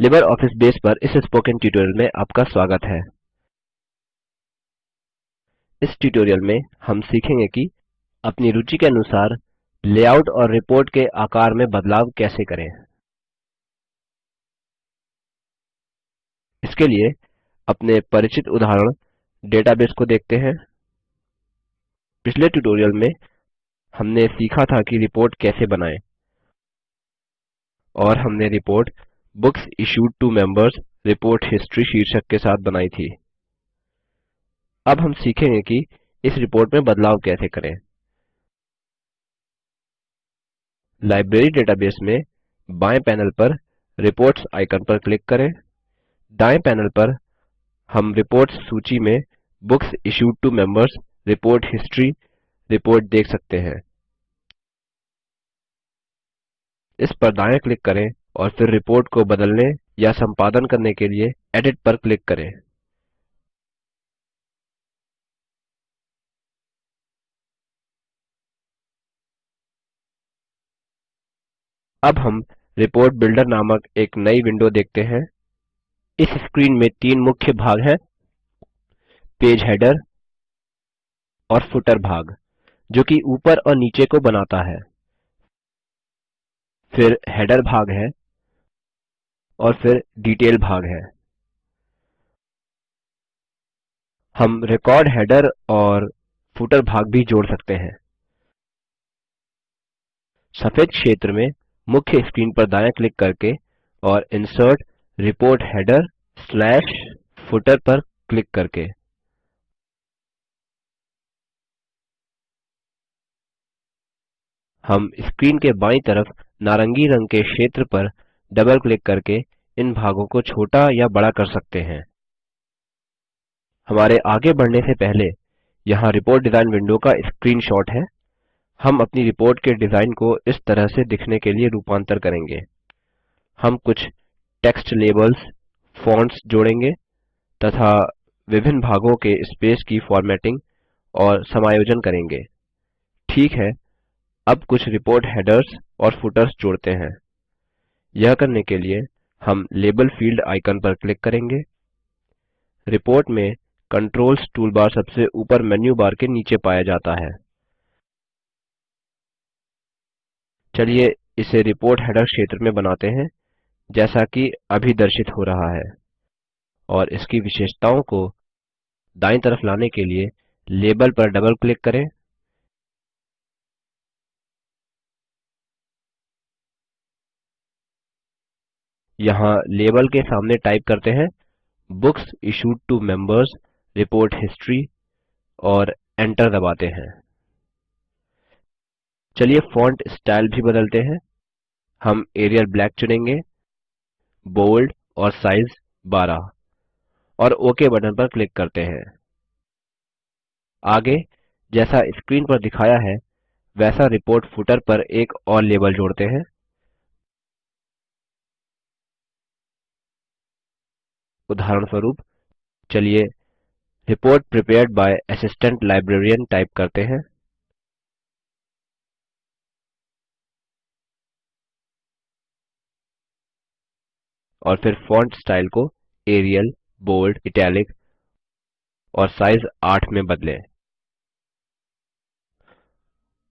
Libre office Base पर इस spoken tutorial में आपका स्वागत है। इस ट्यूटोरियल में हम सीखेंगे कि अपनी रुचि के अनुसार लेआउट और रिपोर्ट के आकार में बदलाव कैसे करें। इसके लिए अपने परिचित उदाहरण डेटाबेस को देखते हैं। पिछले ट्यूटोरियल में हमने सीखा था कि रिपोर्ट कैसे बनाएँ और हमने report books issued to members report history शीर्षक के साथ बनाई थी। अब हम सीखेंगे कि इस रिपोर्ट में बदलाव कैसे करें। लाइब्रेरी डेटाबेस में बाएँ पैनल पर रिपोर्ट्स आइकन पर क्लिक करें। दाएँ पैनल पर हम रिपोर्ट्स सूची में books issued to members report history report देख सकते हैं। इस पर दायाँ क्लिक करें। और फिर रिपोर्ट को बदलने या संपादन करने के लिए एडिट पर क्लिक करें। अब हम रिपोर्ट बिल्डर नामक एक नई विंडो देखते हैं। इस स्क्रीन में तीन मुख्य भाग हैं, पेज हेडर और फुटर भाग, जो कि ऊपर और नीचे को बनाता है। फिर हेडर भाग है और फिर डिटेल भाग है। हम रिकॉर्ड हेडर और फुटर भाग भी जोड़ सकते हैं। सफ़ेद क्षेत्र में मुख्य स्क्रीन पर दायां क्लिक करके और insert report header slash footer पर क्लिक करके। हम स्क्रीन के बायीं तरफ़ नारंगी रंग के क्षेत्र पर डबल क्लिक करके इन भागों को छोटा या बड़ा कर सकते हैं। हमारे आगे बढ़ने से पहले यहाँ रिपोर्ट डिज़ाइन विंडो का स्क्रीनशॉट है। हम अपनी रिपोर्ट के डिज़ाइन को इस तरह से दिखने के लिए रूपांतर करेंगे। हम कुछ टेक्स्ट लेबल्स फॉन्ट्स जोड़ेंगे तथा विभिन्न भागों के स्पेस की फॉर्मेटिंग और समायोजन करेंगे। ठीक है, अब कुछ रिपोर्ट हेडर्स और फुटर्स जोड़ते हैं। यह करने के लिए हम लेबल फ़ील्ड आइकन पर क्लिक करेंगे। रिपोर्ट में कंट्रोल्स टूलबार सबसे ऊपर मेन्यू बार के नीचे पाया जाता है। चलिए इसे रिपोर्ट हेडर क्षेत्र में बनाते हैं, जैसा कि अभी दर्शित हो रहा है। और इसकी विशेषताओं को दायीं तरफ़ लाने के लिए लेबल पर डबल क्लिक करें। यहाँ लेबल के सामने टाइप करते हैं books issued to members, report history और एंटर दबाते हैं। चलिए फॉन्ट स्टाइल भी बदलते हैं। हम एरियल ब्लैक चुनेंगे, बोल्ड और साइज़ 12 और ओक बटन पर क्लिक करते हैं। आगे जैसा स्क्रीन पर दिखाया है, वैसा रिपोर्ट फुटर पर एक और लेबल जोड़ते हैं। उदाहरणस्वरूप, चलिए report prepared by assistant librarian type करते हैं। और फिर फॉन्ट स्टाइल को एरियल बोल्ड इटालिक और साइज़ 8 में बदलें।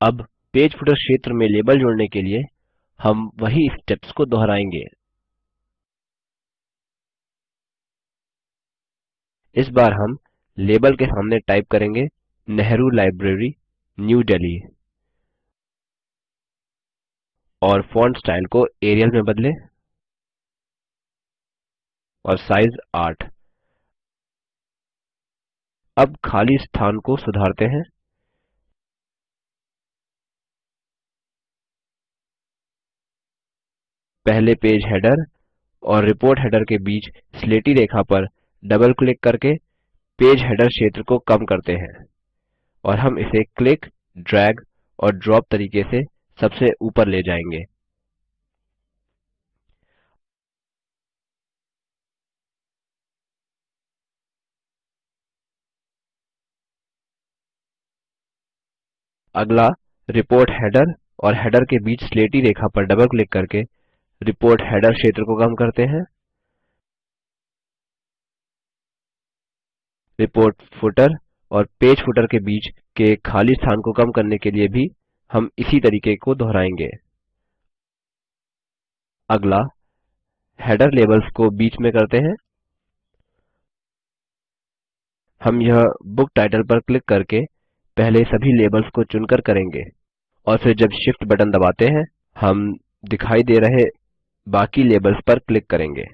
अब पेज फुटर क्षेत्र में लेबल जोड़ने के लिए हम वही स्टेप्स को दोहराएँगे। इस बार हम लेबल के सामने टाइप करेंगे नेहरू लाइब्रेरी, न्यू दिल्ली और फॉन्ट स्टाइल को एरियल में बदलें और साइज़ 8 अब खाली स्थान को सुधारते हैं। पहले पेज हेडर और रिपोर्ट हेडर के बीच स्लेटी रेखा पर डबल क्लिक करके पेज हेडर क्षेत्र को कम करते हैं और हम इसे क्लिक, ड्रैग और ड्रॉप तरीके से सबसे ऊपर ले जाएँगे। अगला, रिपोर्ट हेडर और हेडर के बीच स्लेटी रेखा पर डबल क्लिक करके रिपोर्ट हेडर क्षेत्र को कम करते हैं। रिपोर्ट फुटर और पेज फुटर के बीच के खाली स्थान को कम करने के लिए भी हम इसी तरीके को दोहराएँगे। अगला हेडर लेबल्स को बीच में करते हैं। हम यह बुक टाइटल पर क्लिक करके पहले सभी लेबल्स को चुनकर करेंगे और फिर जब शिफ्ट बटन दबाते हैं, हम दिखाई दे रहे बाकी लेबल्स पर क्लिक करेंगे।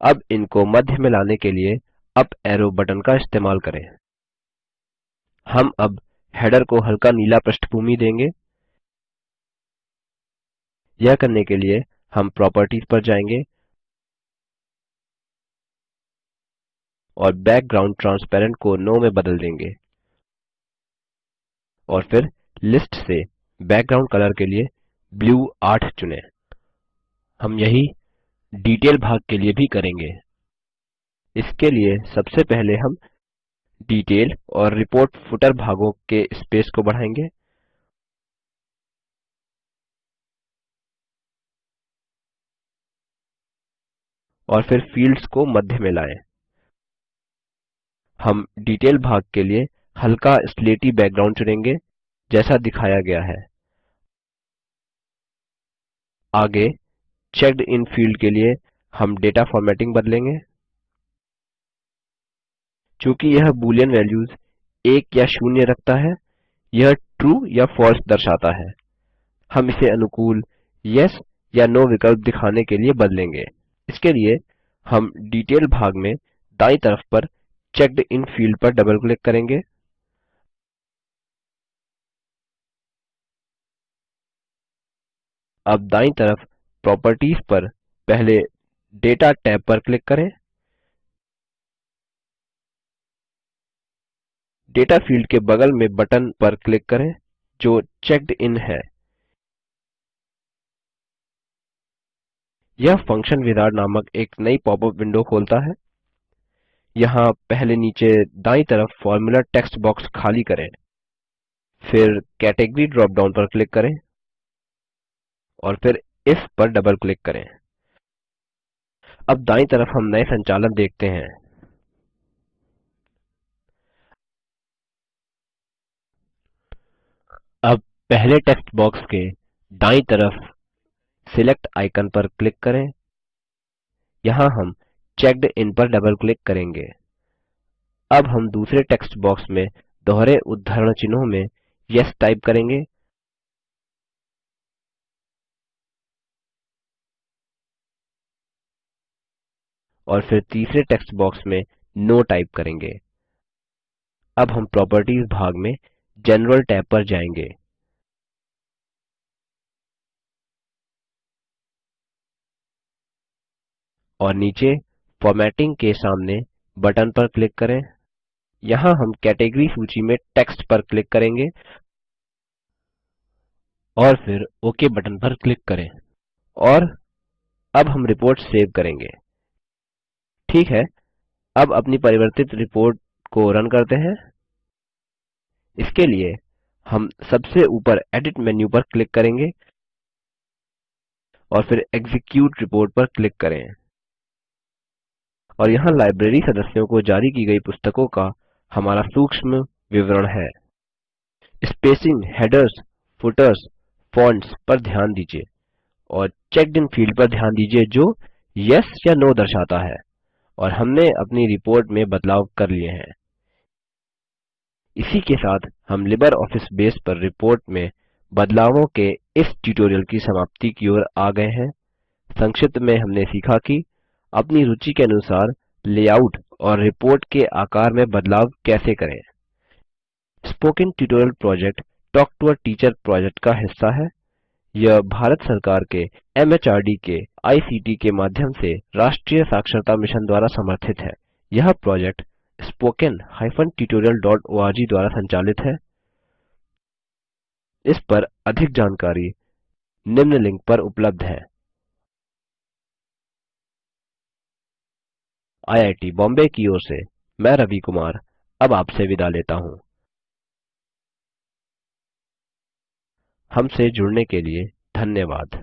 अब इनको मध्य में लाने के लिए अप एरो बटन का इस्तेमाल करें। हम अब हेडर को हल्का नीला पृष्ठभूमि देंगे। यह करने के लिए हम प्रॉपर्टीज़ पर जाएँगे और बैकग्राउंड ट्रांसपेरेंट को नो में बदल देंगे और फिर लिस्ट से बैकग्राउंड कलर के लिए ब्लू 8 चुनें। हम यही डिटेल भाग के लिए भी करेंगे। इसके लिए सबसे पहले हम डिटेल और रिपोर्ट फुटर भागों के स्पेस को बढ़ाएँगे। और फिर फील्ड्स को मध्य में लाएँ। हम डिटेल भाग के लिए हल्का स्लेटी बैकग्राउंड चुनेंगे, जैसा दिखाया गया है। आगे चेक्ड इन फ़ील्ड के लिए हम डेटा फॉर्मेटिंग बदलेंगे। चूँकि यह बूलियन वैल्यूज़ एक या शून्य रखता है, यह ट्रू या फॉल्स दर्शाता है। हम इसे अनुकूल येस या नो विकल्प दिखाने के लिए बदलेंगे। इसके लिए हम डिटेल भाग में दायीं तरफ़ पर चेक्ड इन फ़ील्ड पर डबल क्लिक करेंगे। अब दायीं तरफ़ प्रॉपर्टीज़ पर पहले डेटा टैब पर क्लिक करें। डेटा फ़ील्ड के बगल में बटन पर क्लिक करें, जो चेक्ड इन है। यह फ़ंक्शन विजार्ड नामक एक नई पॉपअप विंडो खोलता है। यहाँ पहले नीचे दायीं तरफ़ फॉर्मूला टेक्स्ट बॉक्स खाली करें। फिर कैटेगरी ड्रॉप डाउन पर क्लिक करें। और फिर इफ़ पर डबल क्लिक करें। अब दायीं तरफ़ हम नए संचालन देखते हैं। अब पहले टेक्स्ट बॉक्स के दायीं तरफ़ सिलेक्ट आइकन पर क्लिक करें। यहाँ हम चेक्ड इन पर डबल क्लिक करेंगे। अब हम दूसरे टेक्स्ट बॉक्स में दोहरे उद्धरण चिन्हों में येस टाइप करेंगे। और फिर तीसरे टेक्स्ट बॉक्स में नो टाइप करेंगे। अब हम प्रॉपर्टीज़ भाग में जनरल टैब पर जाएँगे। और नीचे फॉर्मेटिंग के सामने बटन पर क्लिक करें। यहाँ हम कैटेगरी सूची में टेक्स्ट पर क्लिक करेंगे। और फिर ओक बटन पर क्लिक करें। और अब हम रिपोर्ट सेव करेंगे। ठीक है, अब अपनी परिवर्तित रिपोर्ट को रन करते हैं। इसके लिए हम सबसे ऊपर एडिट मेन्यू पर क्लिक करेंगे और फिर एग्जीक्यूट रिपोर्ट पर क्लिक करें। और यहाँ लाइब्रेरी सदस्यों को जारी की गई पुस्तकों का हमारा सूक्ष्म विवरण है। स्पेसिंग हेडर्स फुटर्स फॉन्ट्स पर ध्यान दीजिए और चेक्ड इन फ़ील्ड पर ध्यान दीजिए जो यस या नो दर्शाता है। और हमने अपनी रिपोर्ट में बदलाव कर लिए हैं। इसी के साथ हम लिबर ऑफ़िस बेस पर रिपोर्ट में बदलावों के इस ट्यूटोरियल की समाप्ति की ओर आ गए हैं। संक्षिप्त में हमने सीखा कि अपनी रुचि के अनुसार लेआउट और रिपोर्ट के आकार में बदलाव कैसे करें। Spoken tutorial project talk to a teacher project का हिस्सा है। यह भारत सरकार के एमएचआरडी के आईसीटी के माध्यम से राष्ट्रीय साक्षरता मिशन द्वारा समर्थित है। यह प्रोजेक्ट spoken tutorialओआरजी द्वारा संचालित है। इस पर अधिक जानकारी निम्न लिंक पर उपलब्ध है। आईआईटी बॉम्बे की ओर से मैं रवि कुमार, अब आपसे विदा लेता हूँ। हमसे जुड़ने के लिए धन्यवाद।